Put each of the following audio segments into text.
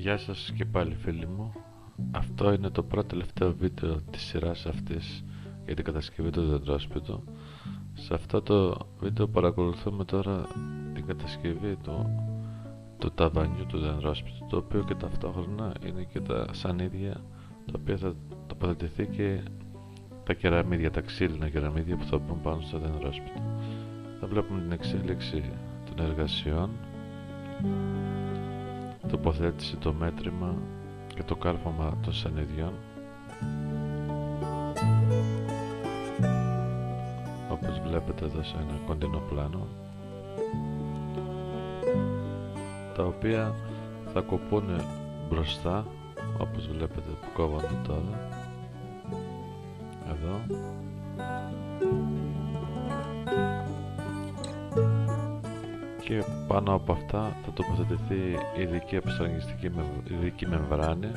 Γεια σας και πάλι φίλοι μου. Αυτό είναι το πρώτο τελευταίο βίντεο της σειράς αυτής για την κατασκευή του δεντρόσπιτου. Σε αυτό το βίντεο παρακολουθούμε τώρα την κατασκευή του, του ταβανιού του δεντρόσπιτου το οποίο και ταυτόχρονα είναι και τα σανίδια τα οποία θα τοποθετηθεί και τα κεραμίδια, τα ξύλινα κεραμίδια που θα μπουν πάνω στο δεντρόσπιτο. Θα βλέπουμε την εξέλιξη των εργασιών τοποθέτηση το μέτρημα και το κάρφωμα των σανιδιών όπως βλέπετε εδώ σε ένα κοντινό πλάνο τα οποία θα κοπούν μπροστά όπως βλέπετε που κόβονται τώρα εδώ και πάνω από αυτά θα τοποθετηθεί ειδική επιστραγγιστική ειδική μεμβράνη.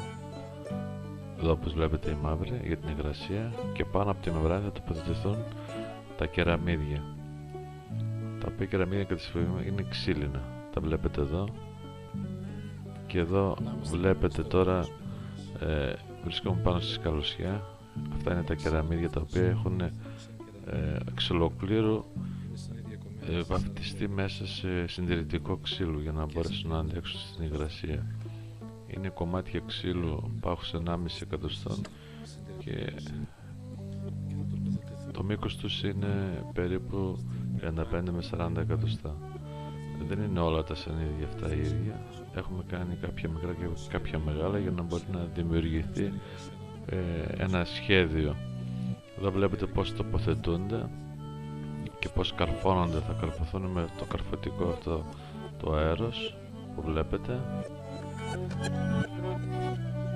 Εδώ όπως βλέπετε η μαύρη για την υγρασία. Και πάνω από τη μεμβράνη θα τοποθετηθούν τα κεραμίδια. Τα οποία κεραμίδια κατά τη είναι ξύλινα. Τα βλέπετε εδώ. Και εδώ βλέπετε τώρα ε, βρισκόμαι πάνω στη σκαλωσιά. Αυτά είναι τα κεραμίδια τα οποία έχουν ε, εξ ολοκλήρου ε, βαφτιστεί μέσα σε συντηρητικό ξύλο για να μπορέσουν να αντέξουν στην υγρασία. Είναι κομμάτια ξύλου πάχους 1,5 εκατοστών και το μήκος τους είναι περίπου 35 με 40 εκατοστά. Δεν είναι όλα τα σανίδια αυτά ίδια. Έχουμε κάνει κάποια μικρά και κάποια μεγάλα για να μπορεί να δημιουργηθεί ε, ένα σχέδιο. Εδώ βλέπετε πώς τοποθετούνται και πως καρφώνονται. Θα καρφωθούν με το καρφωτικό αυτό το αέρος που βλέπετε.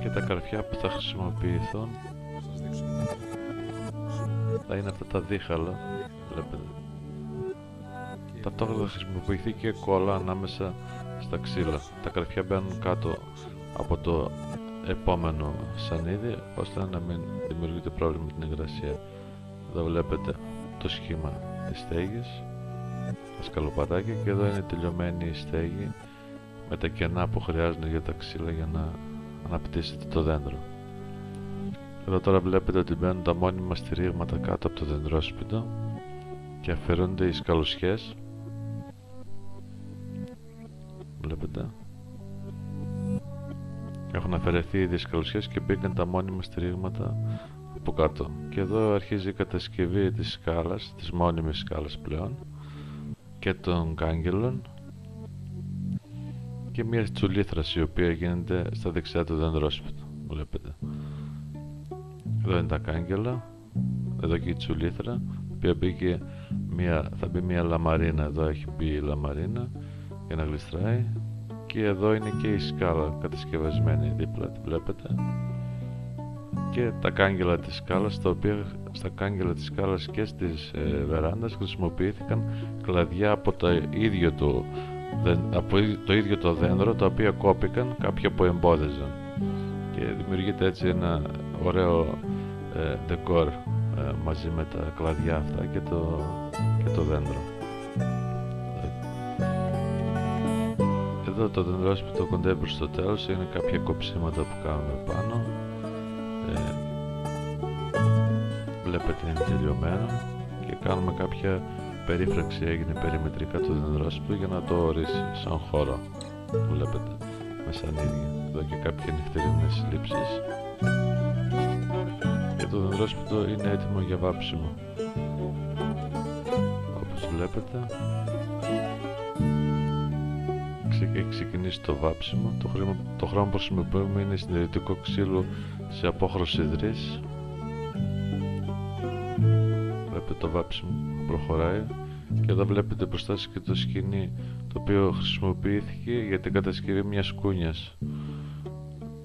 Και τα καρφιά που θα χρησιμοποιηθούν θα είναι αυτά τα δίχαλα βλέπετε. Ταυτόχρονα θα χρησιμοποιηθεί και κόλλα ανάμεσα στα ξύλα. Τα καρφιά μπαίνουν κάτω από το επόμενο σανίδι ώστε να μην δημιουργείται πρόβλημα με την υγρασία. Εδώ βλέπετε το σχήμα τις στέγες τα σκαλοπατάκια και εδώ είναι τελειωμένη η στέγη με τα κενά που χρειάζονται για τα ξύλα για να αναπτύσσεται το δέντρο. Εδώ τώρα βλέπετε ότι μπαίνουν τα μόνιμα στηρίγματα κάτω από το δεντρόσπιτο και αφαιρούνται οι σκαλουσιές. Βλέπετε. Έχουν αφαιρεθεί οι σκαλουσιές και μπήκαν τα μόνιμα στηρίγματα από κάτω. Και εδώ αρχίζει η κατασκευή της σκάλας, της μόνιμης σκάλας πλέον και των κάγκελων. Και μια τσουλήθρας η οποία γίνεται στα δεξιά του δεντρόσπιτου βλέπετε. Εδώ είναι τα κάγκελα εδώ και η τσουλήθρα η μπήκε μια, θα μπει μια λαμαρίνα εδώ έχει μπει η λαμαρίνα για να γλιστράει. Και εδώ είναι και η σκάλα κατασκευασμένη δίπλα τη βλέπετε και τα κάγκελα της σκάλας τα οποία στα κάγκελα της σκάλας και στις ε, βεράντας χρησιμοποιήθηκαν κλαδιά από το ίδιο το, από το ίδιο το δέντρο τα οποία κόπηκαν κάποια που εμπόδιζαν. Και δημιουργείται έτσι ένα ωραίο ε, ντεκόρ ε, μαζί με τα κλαδιά αυτά και το, και το δέντρο. Εδώ το δεντρόσπιτο κοντεύει στο τέλος είναι κάποια κοψίματα που κάνουμε πάνω ε, βλέπετε είναι τελειωμένο και κάνουμε κάποια περίφραξη έγινε περιμετρικά του δεντρόσπιτου για να το ορίσει σαν χώρο. Βλέπετε με σανίδια εδώ και κάποια νυχτερινές λήψεις και το δεντρόσπιτο είναι έτοιμο για βάψιμο. Όπως βλέπετε έχει ξεκινήσει το βάψιμο. Το, χρήμα, το χρώμα που χρησιμοποιούμε είναι συντηρητικό ξύλο σε απόχρωση υδρής. Βλέπετε το βάψιμο που προχωράει. Και εδώ βλέπετε μπροστά σας και το σκηνή το οποίο χρησιμοποιήθηκε για την κατασκευή μιας κούνιας.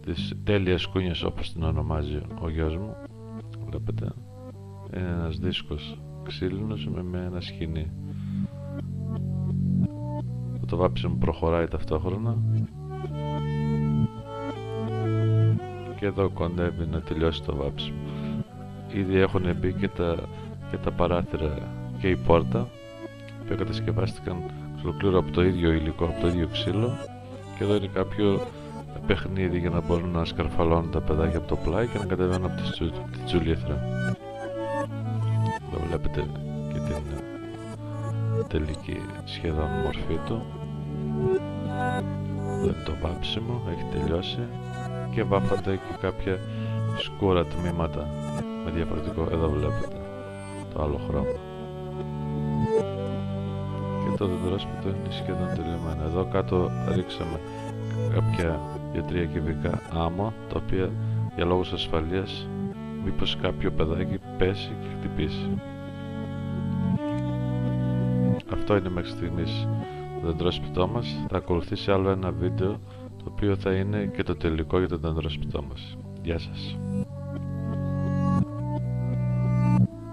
Της τέλειας κούνιας όπως την ονομάζει ο γιος μου. Βλέπετε. Είναι ένας δίσκος ξύλινος με, με ένα σκηνή το βάψιμο προχωράει ταυτόχρονα και εδώ κοντεύει να τελειώσει το βάψιμο ήδη έχουν μπει και τα, και τα παράθυρα και η πόρτα που κατασκευάστηκαν ολοκλήρω από το ίδιο υλικό, από το ίδιο ξύλο και εδώ είναι κάποιο παιχνίδι για να μπορούν να σκαρφαλώνουν τα παιδάκια από το πλάι και να κατεβαίνουν από τη, τσου, τη τσουλήθρα. Εδώ βλέπετε και την τελική σχεδόν μορφή του. Εδώ είναι το βάψιμο, έχει τελειώσει και βάφατε και κάποια σκούρα τμήματα με διαφορετικό, εδώ βλέπετε το άλλο χρώμα. Και το δεντρόσπιτο είναι σχεδόν τελειωμένο. Εδώ κάτω ρίξαμε κάποια για τρία κυβικά άμμο τα οποία για λόγους ασφαλείας μήπως κάποιο παιδάκι πέσει και χτυπήσει. Αυτό είναι μέχρι στιγμής το δεντρόσπιτό μας. Θα ακολουθήσει άλλο ένα βίντεο το οποίο θα είναι και το τελικό για το δεντρόσπιτό μας Γεια σας